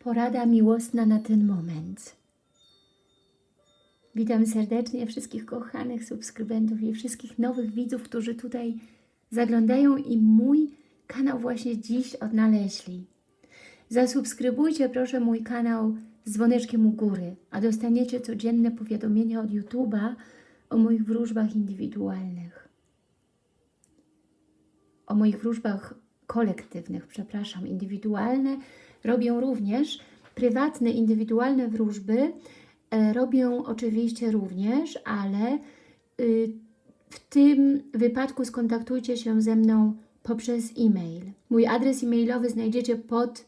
porada miłosna na ten moment. Witam serdecznie wszystkich kochanych subskrybentów i wszystkich nowych widzów, którzy tutaj zaglądają i mój kanał właśnie dziś odnaleźli. Zasubskrybujcie proszę mój kanał z dzwoneczkiem u góry, a dostaniecie codzienne powiadomienia od YouTube'a o moich wróżbach indywidualnych. O moich wróżbach kolektywnych, przepraszam, indywidualne robią również, prywatne, indywidualne wróżby e, robią oczywiście również, ale y, w tym wypadku skontaktujcie się ze mną poprzez e-mail. Mój adres e-mailowy znajdziecie pod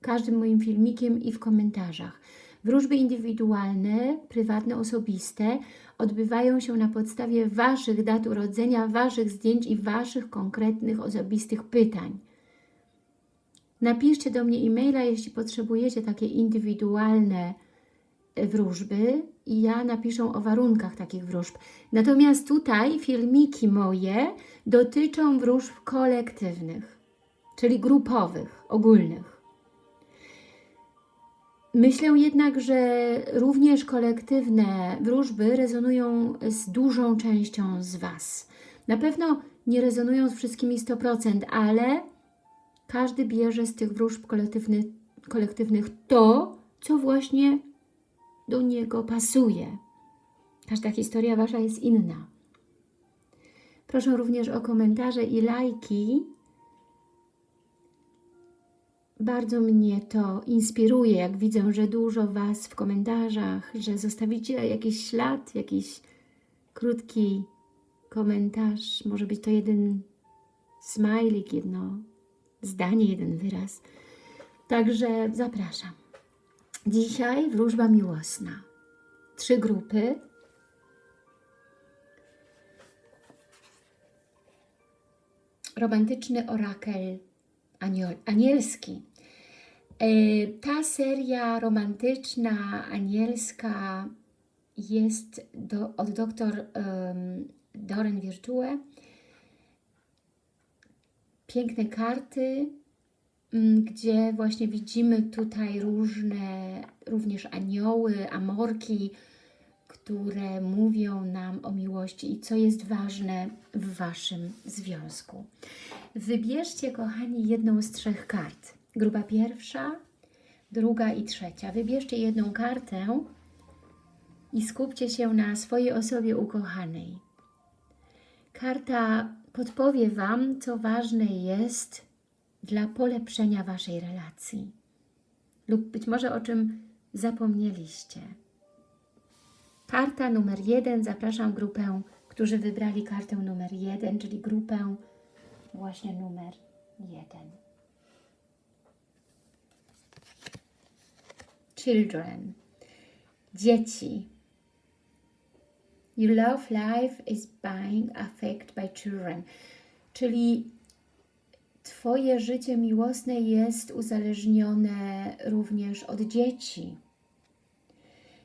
każdym moim filmikiem i w komentarzach. Wróżby indywidualne, prywatne, osobiste odbywają się na podstawie Waszych dat urodzenia, Waszych zdjęć i Waszych konkretnych, osobistych pytań. Napiszcie do mnie e-maila, jeśli potrzebujecie takie indywidualne e, wróżby i ja napiszę o warunkach takich wróżb. Natomiast tutaj filmiki moje dotyczą wróżb kolektywnych, czyli grupowych, ogólnych. Myślę jednak, że również kolektywne wróżby rezonują z dużą częścią z Was. Na pewno nie rezonują z wszystkimi 100%, ale każdy bierze z tych wróżb kolektywnych, kolektywnych to, co właśnie do niego pasuje. Każda historia Wasza jest inna. Proszę również o komentarze i lajki. Bardzo mnie to inspiruje, jak widzę, że dużo Was w komentarzach, że zostawicie jakiś ślad, jakiś krótki komentarz. Może być to jeden smajlik, jedno zdanie, jeden wyraz. Także zapraszam. Dzisiaj wróżba miłosna. Trzy grupy. Romantyczny orakel anielski. E, ta seria romantyczna, anielska jest do, od dr um, Doren Virtue piękne karty, mm, gdzie właśnie widzimy tutaj różne, również anioły, amorki, które mówią nam o miłości i co jest ważne w Waszym związku. Wybierzcie, kochani, jedną z trzech kart. Grupa pierwsza, druga i trzecia. Wybierzcie jedną kartę i skupcie się na swojej osobie ukochanej. Karta podpowie Wam, co ważne jest dla polepszenia Waszej relacji. Lub być może o czym zapomnieliście. Karta numer jeden. Zapraszam grupę, którzy wybrali kartę numer jeden, czyli grupę właśnie numer jeden. Children. Dzieci. Your love life is being affected by children. Czyli Twoje życie miłosne jest uzależnione również od dzieci.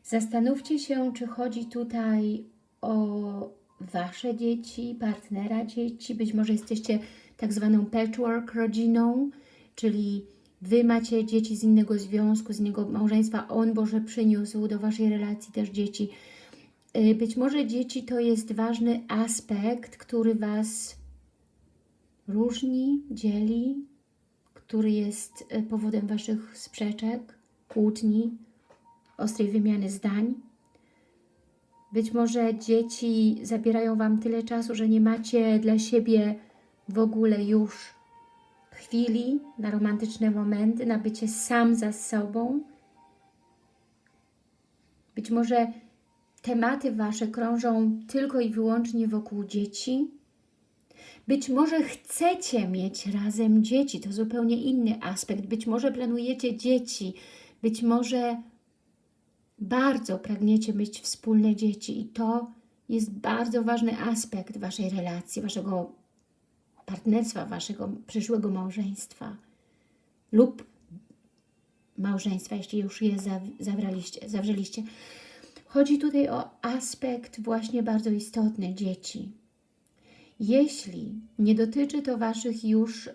Zastanówcie się, czy chodzi tutaj o Wasze dzieci, partnera dzieci, być może jesteście tak zwaną patchwork rodziną, czyli Wy macie dzieci z innego związku, z innego małżeństwa, On Boże przyniósł do Waszej relacji też dzieci. Y, być może dzieci to jest ważny aspekt, który Was różni, dzieli, który jest y, powodem Waszych sprzeczek, kłótni, ostrej wymiany zdań. Być może dzieci zabierają Wam tyle czasu, że nie macie dla siebie w ogóle już chwili na romantyczne momenty, na bycie sam za sobą. Być może tematy Wasze krążą tylko i wyłącznie wokół dzieci. Być może chcecie mieć razem dzieci, to zupełnie inny aspekt. Być może planujecie dzieci, być może bardzo pragniecie mieć wspólne dzieci i to jest bardzo ważny aspekt Waszej relacji, Waszego partnerstwa, Waszego przyszłego małżeństwa lub małżeństwa, jeśli już je zawraliście, zawrzeliście. Chodzi tutaj o aspekt właśnie bardzo istotny dzieci. Jeśli nie dotyczy to Waszych już y,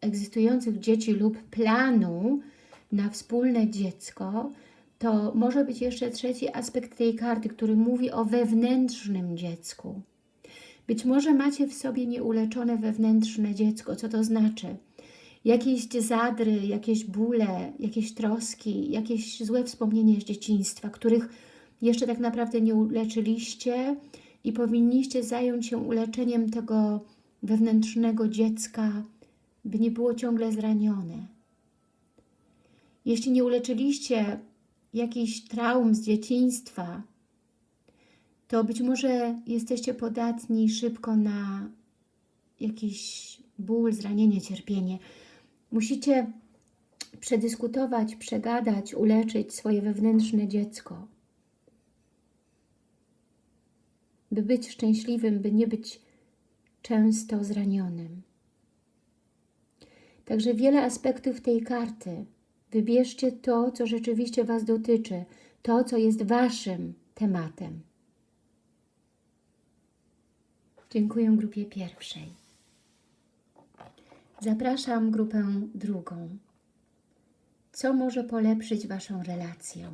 egzystujących dzieci lub planu na wspólne dziecko, to może być jeszcze trzeci aspekt tej karty, który mówi o wewnętrznym dziecku. Być może macie w sobie nieuleczone wewnętrzne dziecko. Co to znaczy? Jakieś zadry, jakieś bóle, jakieś troski, jakieś złe wspomnienia z dzieciństwa, których jeszcze tak naprawdę nie uleczyliście i powinniście zająć się uleczeniem tego wewnętrznego dziecka, by nie było ciągle zranione. Jeśli nie uleczyliście jakichś traum z dzieciństwa, to być może jesteście podatni szybko na jakiś ból, zranienie, cierpienie. Musicie przedyskutować, przegadać, uleczyć swoje wewnętrzne dziecko. By być szczęśliwym, by nie być często zranionym. Także wiele aspektów tej karty. Wybierzcie to, co rzeczywiście Was dotyczy, to, co jest Waszym tematem. Dziękuję grupie pierwszej. Zapraszam grupę drugą. Co może polepszyć Waszą relację?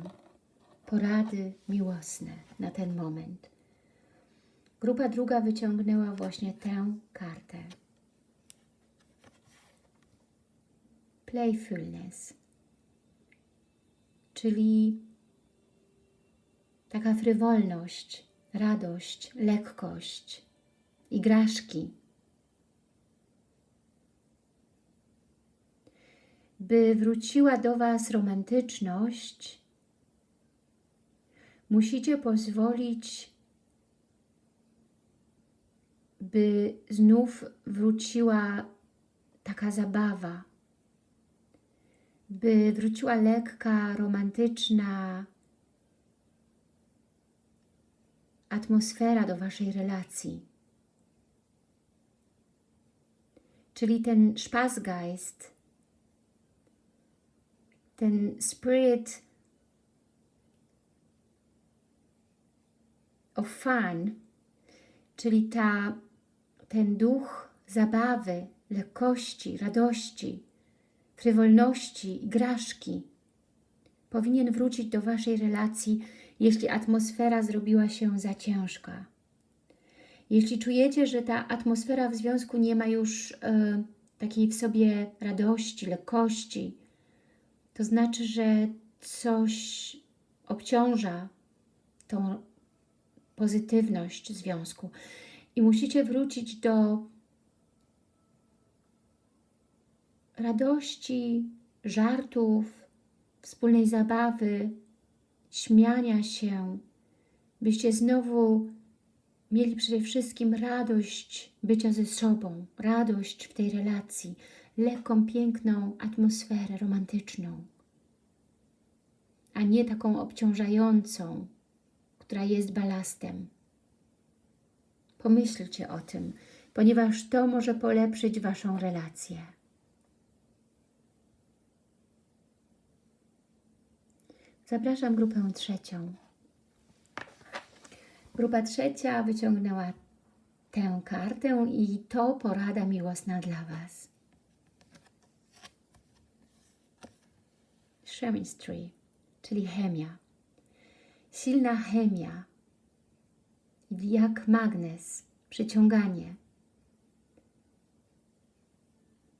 Porady miłosne na ten moment. Grupa druga wyciągnęła właśnie tę kartę. Playfulness, czyli taka frywolność, radość, lekkość, igraszki. By wróciła do Was romantyczność, musicie pozwolić, by znów wróciła taka zabawa, by wróciła lekka, romantyczna atmosfera do Waszej relacji. Czyli ten Spaßgeist, ten spirit of fun, czyli ta, ten duch zabawy, lekkości, radości, frywolności, igraszki, powinien wrócić do Waszej relacji, jeśli atmosfera zrobiła się za ciężka. Jeśli czujecie, że ta atmosfera w związku nie ma już y, takiej w sobie radości, lekkości, to znaczy, że coś obciąża tą pozytywność związku. I musicie wrócić do radości, żartów, wspólnej zabawy, śmiania się, byście znowu mieli przede wszystkim radość bycia ze sobą, radość w tej relacji, lekką, piękną atmosferę romantyczną, a nie taką obciążającą, która jest balastem. Pomyślcie o tym, ponieważ to może polepszyć Waszą relację. Zapraszam grupę trzecią. Grupa trzecia wyciągnęła tę kartę i to porada miłosna dla Was. Chemistry, czyli chemia. Silna chemia, jak magnes, przyciąganie.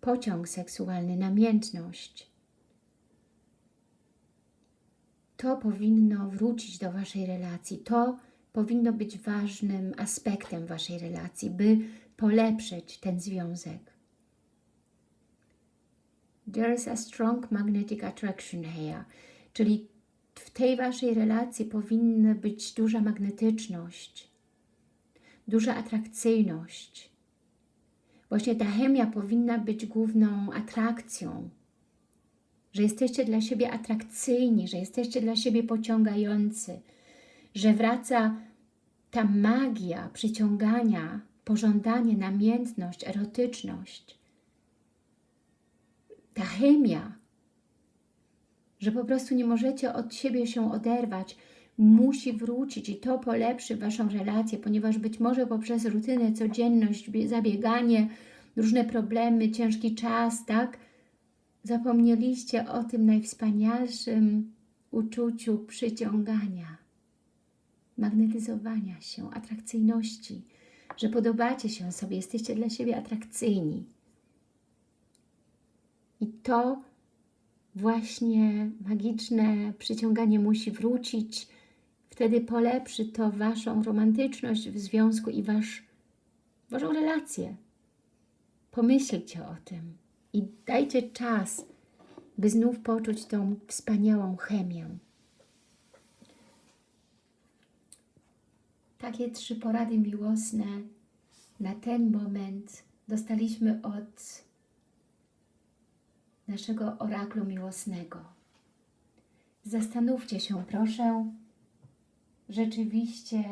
Pociąg seksualny, namiętność. To powinno wrócić do Waszej relacji. To powinno być ważnym aspektem Waszej relacji, by polepszyć ten związek. There is a strong magnetic attraction here, czyli w tej Waszej relacji powinna być duża magnetyczność, duża atrakcyjność. Właśnie ta chemia powinna być główną atrakcją, że jesteście dla siebie atrakcyjni, że jesteście dla siebie pociągający, że wraca ta magia przyciągania, pożądanie, namiętność, erotyczność, ta chemia, że po prostu nie możecie od siebie się oderwać, musi wrócić i to polepszy Waszą relację, ponieważ być może poprzez rutynę, codzienność, zabieganie, różne problemy, ciężki czas, tak, zapomnieliście o tym najwspanialszym uczuciu przyciągania, magnetyzowania się, atrakcyjności, że podobacie się sobie, jesteście dla siebie atrakcyjni. I to właśnie magiczne przyciąganie musi wrócić. Wtedy polepszy to Waszą romantyczność w związku i wasz, Waszą relację. Pomyślcie o tym i dajcie czas, by znów poczuć tą wspaniałą chemię. Takie trzy porady miłosne na ten moment dostaliśmy od naszego oraklu miłosnego. Zastanówcie się, proszę, rzeczywiście,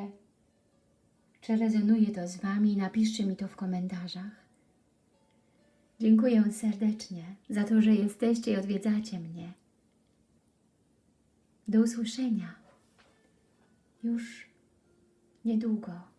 czy rezonuje to z Wami. Napiszcie mi to w komentarzach. Dziękuję serdecznie za to, że jesteście i odwiedzacie mnie. Do usłyszenia już niedługo.